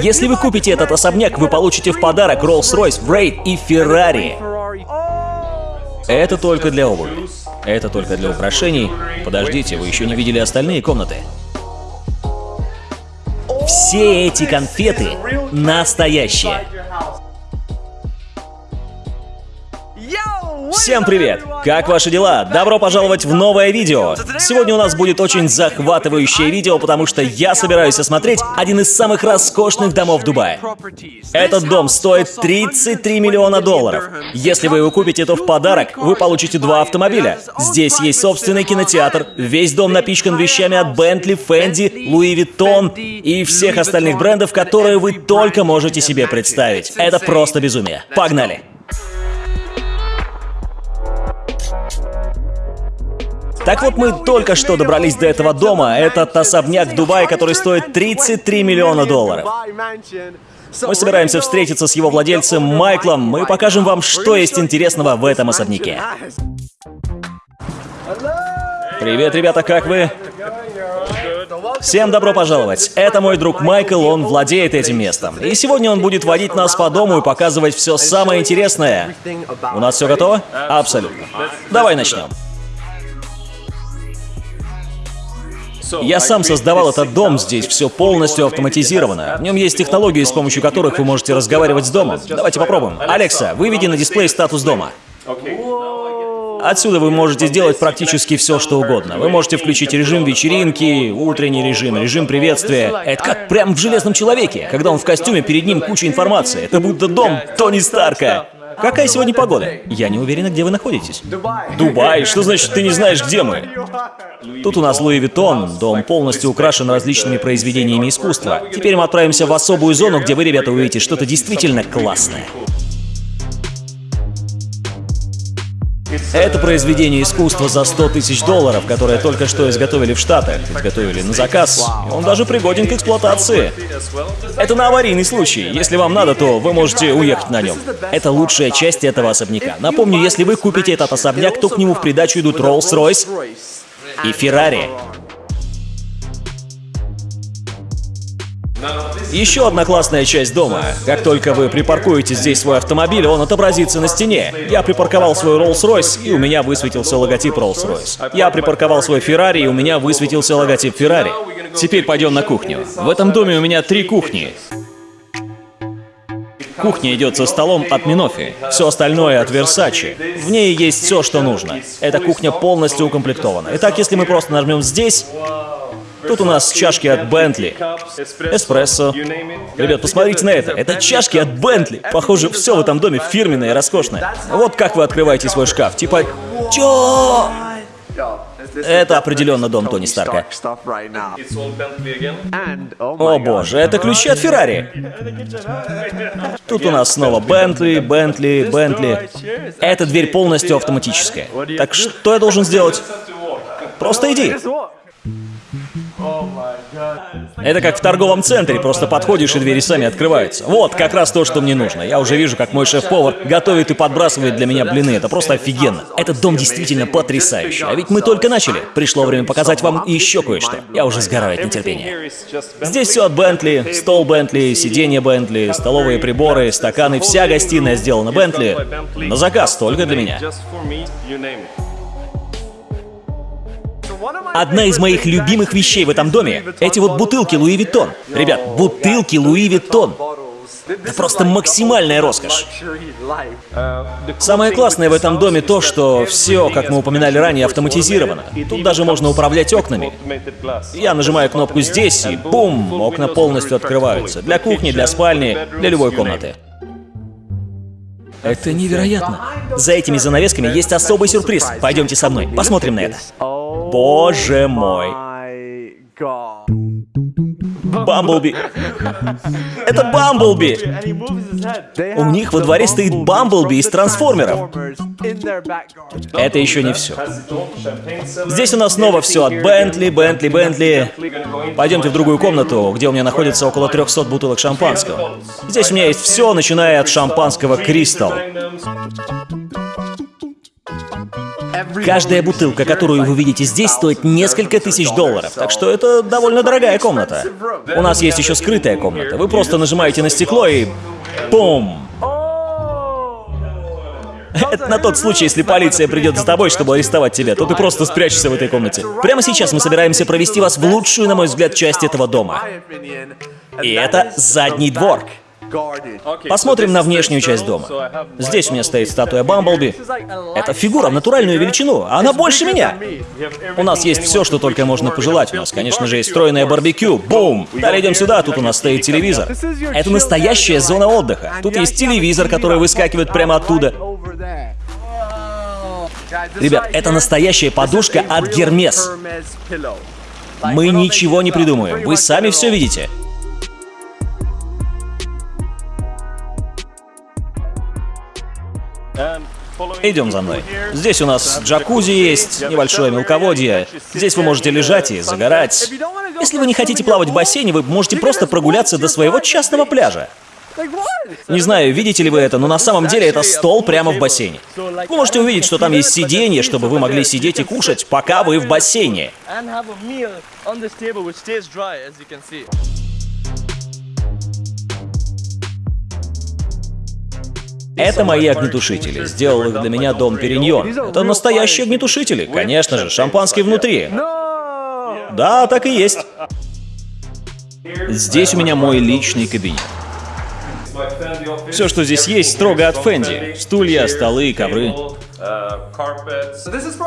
Если вы купите этот особняк, вы получите в подарок Rolls-Royce, Wraith и Ferrari. Это только для обуви. Это только для украшений. Подождите, вы еще не видели остальные комнаты. Все эти конфеты настоящие. Всем привет! Как ваши дела? Добро пожаловать в новое видео! Сегодня у нас будет очень захватывающее видео, потому что я собираюсь осмотреть один из самых роскошных домов Дубая. Этот дом стоит 33 миллиона долларов. Если вы его купите, то в подарок вы получите два автомобиля. Здесь есть собственный кинотеатр, весь дом напичкан вещами от Bentley, Fendi, Louis Vuitton и всех остальных брендов, которые вы только можете себе представить. Это просто безумие. Погнали! Так вот, мы только что добрались до этого дома. Этот особняк в Дубае, который стоит 33 миллиона долларов. Мы собираемся встретиться с его владельцем Майклом. Мы покажем вам, что есть интересного в этом особняке. Привет, ребята, как вы? Всем добро пожаловать. Это мой друг Майкл, он владеет этим местом. И сегодня он будет водить нас по дому и показывать все самое интересное. У нас все готово? Абсолютно. Давай начнем. Я сам создавал этот дом, здесь все полностью автоматизировано. В нем есть технологии, с помощью которых вы можете разговаривать с домом. Давайте попробуем. Алекса, выведи на дисплей статус дома. Отсюда вы можете сделать практически все, что угодно. Вы можете включить режим вечеринки, утренний режим, режим приветствия. Это как прям в «Железном человеке», когда он в костюме, перед ним куча информации. Это будто дом Тони Старка. Какая сегодня погода? Я не уверена, где вы находитесь. Дубай? Что значит, ты не знаешь, где мы? Тут у нас Louis Vuitton. Дом полностью украшен различными произведениями искусства. Теперь мы отправимся в особую зону, где вы, ребята, увидите что-то действительно классное. Это произведение искусства за 100 тысяч долларов, которое только что изготовили в Штатах. Изготовили на заказ. Он даже пригоден к эксплуатации. Это на аварийный случай. Если вам надо, то вы можете уехать на нем. Это лучшая часть этого особняка. Напомню, если вы купите этот особняк, то к нему в придачу идут Rolls-Royce и Ferrari. Еще одна классная часть дома. Как только вы припаркуете здесь свой автомобиль, он отобразится на стене. Я припарковал свой Rolls-Royce, и у меня высветился логотип Rolls-Royce. Я припарковал свой Ferrari, и у меня высветился логотип Ferrari. Теперь пойдем на кухню. В этом доме у меня три кухни. Кухня идет со столом от Минофи, все остальное от Версачи. В ней есть все, что нужно. Эта кухня полностью укомплектована. Итак, если мы просто нажмем здесь, Тут у нас чашки от Бентли. Эспрессо. Ребят, посмотрите на это. Это чашки от Бентли. Похоже, все в этом доме фирменное и роскошное. Вот как вы открываете свой шкаф. Типа, чё? Это определенно дом Тони Старка. О боже, это ключи от Феррари. Тут у нас снова Бентли, Бентли, Бентли. Эта дверь полностью автоматическая. Так что я должен сделать? Просто иди. Это как в торговом центре, просто подходишь и двери сами открываются. Вот, как раз то, что мне нужно. Я уже вижу, как мой шеф-повар готовит и подбрасывает для меня блины. Это просто офигенно. Этот дом действительно потрясающий. А ведь мы только начали. Пришло время показать вам еще кое-что. Я уже сгораю от нетерпения. Здесь все от Бентли, стол Бентли, сиденье Бентли, столовые приборы, стаканы, вся гостиная сделана Бентли. На заказ только для меня. Одна из моих любимых вещей в этом доме — эти вот бутылки Louis Vuitton. Ребят, бутылки Louis Vuitton. Это просто максимальная роскошь. Самое классное в этом доме то, что все, как мы упоминали ранее, автоматизировано. Тут даже можно управлять окнами. Я нажимаю кнопку здесь, и бум, окна полностью открываются. Для кухни, для спальни, для любой комнаты. Это невероятно. За этими занавесками есть особый сюрприз. Пойдемте со мной, посмотрим на это. Боже мой. Бамблби. Это Бамблби! У них во дворе стоит Бамблби из трансформеров. Это еще не все. Здесь у нас снова все от Бентли, Бентли, Бентли. Пойдемте в другую комнату, где у меня находится около 300 бутылок шампанского. Здесь у меня есть все, начиная от шампанского Кристалл. Каждая бутылка, которую вы видите здесь, стоит несколько тысяч долларов, так что это довольно дорогая комната. У нас есть еще скрытая комната. Вы просто нажимаете на стекло и... Бум! Это на тот случай, если полиция придет за тобой, чтобы арестовать тебя, то ты просто спрячешься в этой комнате. Прямо сейчас мы собираемся провести вас в лучшую, на мой взгляд, часть этого дома. И это задний двор. Посмотрим на внешнюю часть дома. Здесь у меня стоит статуя Бамблби. Это фигура в натуральную величину, а она больше меня. У нас есть все, что только можно пожелать. У нас, конечно же, есть стройное барбекю. Бум! Далее идем сюда, тут у нас стоит телевизор. Это настоящая зона отдыха. Тут есть телевизор, который выскакивает прямо оттуда. Ребят, это настоящая подушка от Гермес. Мы ничего не придумаем, вы сами все видите. Идем за мной. Здесь у нас джакузи есть, небольшое мелководье. Здесь вы можете лежать и загорать. Если вы не хотите плавать в бассейне, вы можете просто прогуляться до своего частного пляжа. Не знаю, видите ли вы это, но на самом деле это стол прямо в бассейне. Вы можете увидеть, что там есть сиденье, чтобы вы могли сидеть и кушать, пока вы в бассейне. Это мои огнетушители. Сделал их для меня дом Периньон. Это настоящие огнетушители. Конечно же, шампанский внутри. Да, так и есть. Здесь у меня мой личный кабинет. Все, что здесь есть, строго от Фэнди. Стулья, столы, ковры.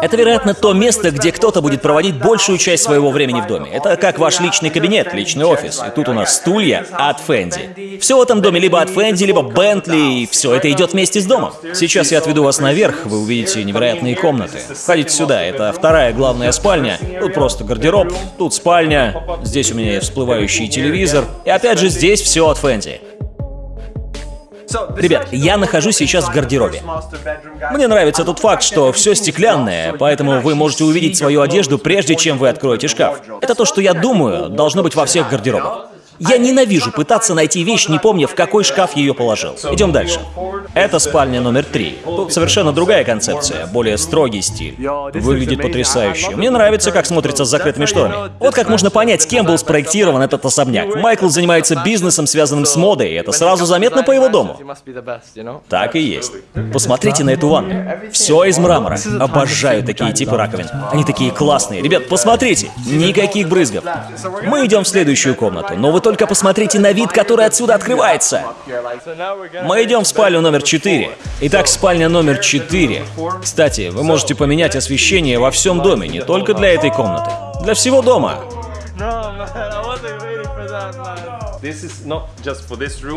Это, вероятно, то место, где кто-то будет проводить большую часть своего времени в доме. Это как ваш личный кабинет, личный офис. И тут у нас стулья от Фэнди. Все в этом доме либо от Фэнди, либо Бентли, и все это идет вместе с домом. Сейчас я отведу вас наверх, вы увидите невероятные комнаты. Входите сюда, это вторая главная спальня. Тут просто гардероб, тут спальня, здесь у меня всплывающий телевизор. И опять же, здесь все от Фэнди. Ребят, я нахожусь сейчас в гардеробе. Мне нравится тот факт, что все стеклянное, поэтому вы можете увидеть свою одежду, прежде чем вы откроете шкаф. Это то, что я думаю, должно быть во всех гардеробах. Я ненавижу пытаться найти вещь, не помня, в какой шкаф ее положил. Идем дальше. Это спальня номер три. Совершенно другая концепция, более строгий стиль. Выглядит потрясающе. Мне нравится, как смотрится с закрытыми шторами. Вот как можно понять, кем был спроектирован этот особняк. Майкл занимается бизнесом, связанным с модой, и это сразу заметно по его дому. Так и есть. Посмотрите на эту ванну. Все из мрамора. Обожаю такие типы раковин. Они такие классные. Ребят, посмотрите. Никаких брызгов. Мы идем в следующую комнату, но вы только посмотрите на вид, который отсюда открывается. Мы идем в спальню номер 4. Итак, спальня номер 4. Кстати, вы можете поменять освещение во всем доме, не только для этой комнаты. Для всего дома.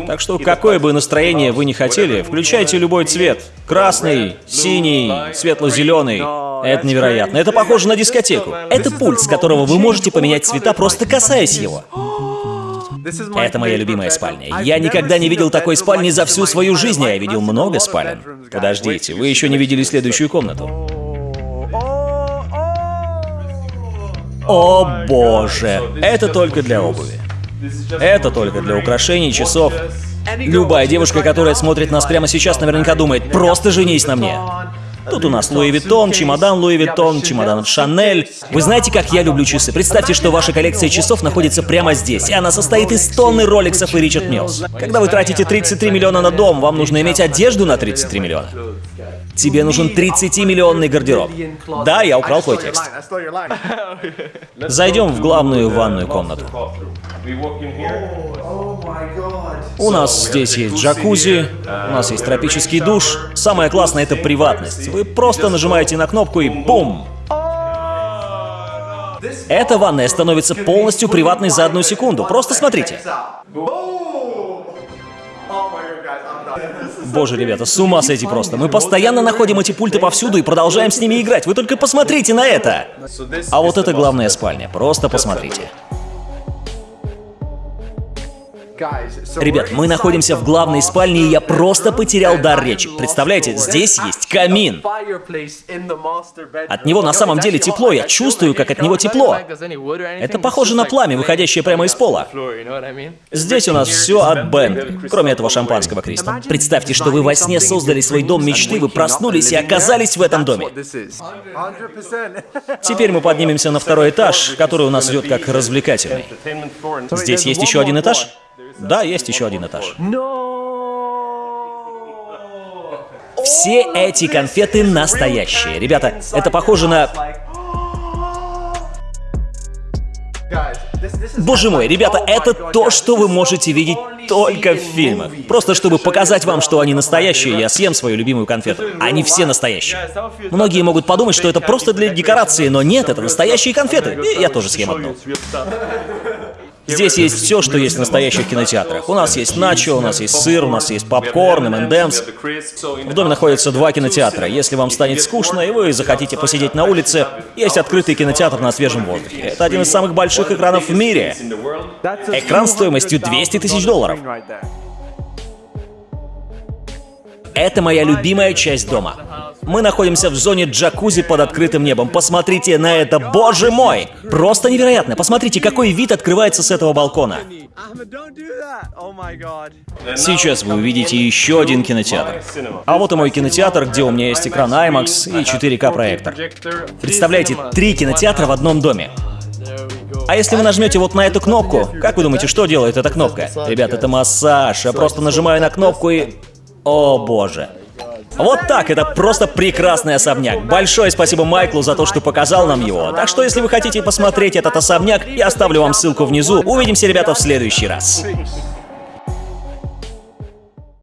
Так что какое бы настроение вы ни хотели, включайте любой цвет. Красный, синий, светло-зеленый. Это невероятно. Это похоже на дискотеку. Это пульт, с которого вы можете поменять цвета, просто касаясь его. Это моя любимая спальня. Я никогда не видел такой спальни за всю свою жизнь, я видел много спален. Подождите, вы еще не видели следующую комнату. О боже, это только для обуви. Это только для украшений, часов. Любая девушка, которая смотрит нас прямо сейчас, наверняка думает, просто женись на мне. Тут у нас Louis Vuitton, чемодан Louis Vuitton, чемодан Шанель. Вы знаете, как я люблю часы? Представьте, что ваша коллекция часов находится прямо здесь, и она состоит из тонны роликсов и Richard Mille. Когда вы тратите 33 миллиона на дом, вам нужно иметь одежду на 33 миллиона. Тебе нужен 30-миллионный гардероб. Да, я украл твой текст. Зайдем в главную ванную комнату. У нас здесь есть джакузи, у нас есть тропический душ. Самое классное — это приватность. Вы просто нажимаете на кнопку и бум! Эта ванная становится полностью приватной за одну секунду. Просто смотрите. Боже, ребята, с ума сойти просто. Мы постоянно находим эти пульты повсюду и продолжаем с ними играть. Вы только посмотрите на это! А вот это главная спальня. Просто посмотрите. Ребят, мы находимся в главной спальне, и я просто потерял дар речи. Представляете, здесь есть камин. От него на самом деле тепло, я чувствую, как от него тепло. Это похоже на пламя, выходящее прямо из пола. Здесь у нас все от Бенгли, кроме этого шампанского, Кристо. Представьте, что вы во сне создали свой дом мечты, вы проснулись и оказались в этом доме. Теперь мы поднимемся на второй этаж, который у нас идет как развлекательный. Здесь есть еще один этаж? Да, есть еще один этаж. Все эти конфеты настоящие. Ребята, это похоже на... Боже мой, ребята, это то, что вы можете видеть только в фильмах. Просто чтобы показать вам, что они настоящие, я съем свою любимую конфету. Они все настоящие. Многие могут подумать, что это просто для декорации, но нет, это настоящие конфеты. И я тоже съем одну. Здесь есть все, что есть в настоящих кинотеатрах. У нас есть начо, у нас есть сыр, у нас есть попкорн, M&M's. В доме находятся два кинотеатра. Если вам станет скучно и вы захотите посидеть на улице, есть открытый кинотеатр на свежем воздухе. Это один из самых больших экранов в мире. Экран стоимостью 200 тысяч долларов. Это моя любимая часть дома. Мы находимся в зоне джакузи под открытым небом. Посмотрите на это, боже мой! Просто невероятно. Посмотрите, какой вид открывается с этого балкона. Сейчас вы увидите еще один кинотеатр. А вот и мой кинотеатр, где у меня есть экран IMAX и 4К проектор. Представляете, три кинотеатра в одном доме. А если вы нажмете вот на эту кнопку, как вы думаете, что делает эта кнопка? Ребят, это массаж. Я просто нажимаю на кнопку и... О боже. Вот так, это просто прекрасный особняк. Большое спасибо Майклу за то, что показал нам его. Так что, если вы хотите посмотреть этот особняк, я оставлю вам ссылку внизу. Увидимся, ребята, в следующий раз.